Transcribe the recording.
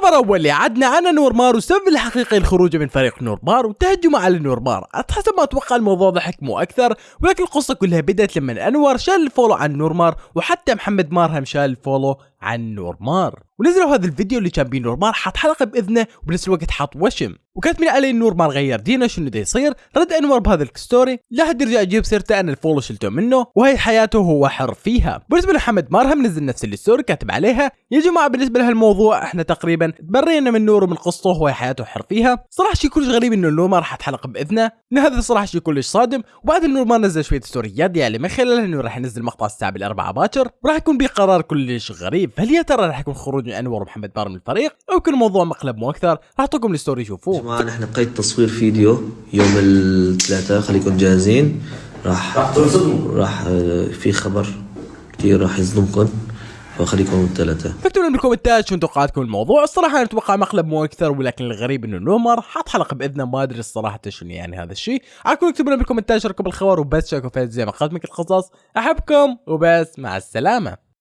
الخبر الأول اللي عدنا عن نورمار والسبب الحقيقي لخروجه من فريق نورمار وتهجمه على نورمار حسب ما أتوقع الموضوع ضحك مو أكثر ولكن القصة كلها بدأت لما أنور شال ال follow عن نورمار وحتى محمد مارهم شال ال follow عن نورمار. ونزلوا هذا الفيديو اللي كان بيه نورمار حاط حلقة بإذنه وبنفس الوقت حاط وشم. وكانت من عليه نورمار غير دينه شنو دا يصير. رد انور بهذا ال story لا حد يرجع يجيب سيرته ان ال follow شلته منه وهي حياته هو حر فيها. بالنسبة لمحمد مارهم نزل نفس ال story كاتب عليها. يا جماعة بالنسبة لهالموضوع إحنا تقريبا تبرينا من نور ومن قصته وهي حياته حر فيها. صراحة شيء كلش غريب إنه نورمار حط حلقة بإذنه. ان هذا صراحة شيء كلش صادم. وبعد نورمار نزل شوية ستوريات يعني من خلالها انه راح ينزل مقطع الساعة بالأربعة باكر. وراح يكون بقرار كلش غريب. فهل يا ترى راح يكون خروج من أنور ومحمد مارهم من الفريق أو يكون الموضوع مقلب مو أكثر؟ راح أعطيكم ال story شوفوه. جماعة نحن بقيت تصوير فيديو يوم الثلاثاء خليكم جاهزين. راح راح راح آه، في خبر كثير راح يصدمكم فخليكم الثلاثاء. فاكتبوا لنا بالكومنتات شو توقعاتكم الموضوع الصراحة أنا أتوقع مقلب مو أكثر ولكن الغريب إنه نومر حط حلقة بإذنه ما أدري الصراحة شنو يعني هذا الشيء. عاكم اكتبوا لنا بالكومنتات شاركوا بالخبر وبس شاركوا في زي ما قدمك القصص. أحبكم وبس مع السلامة.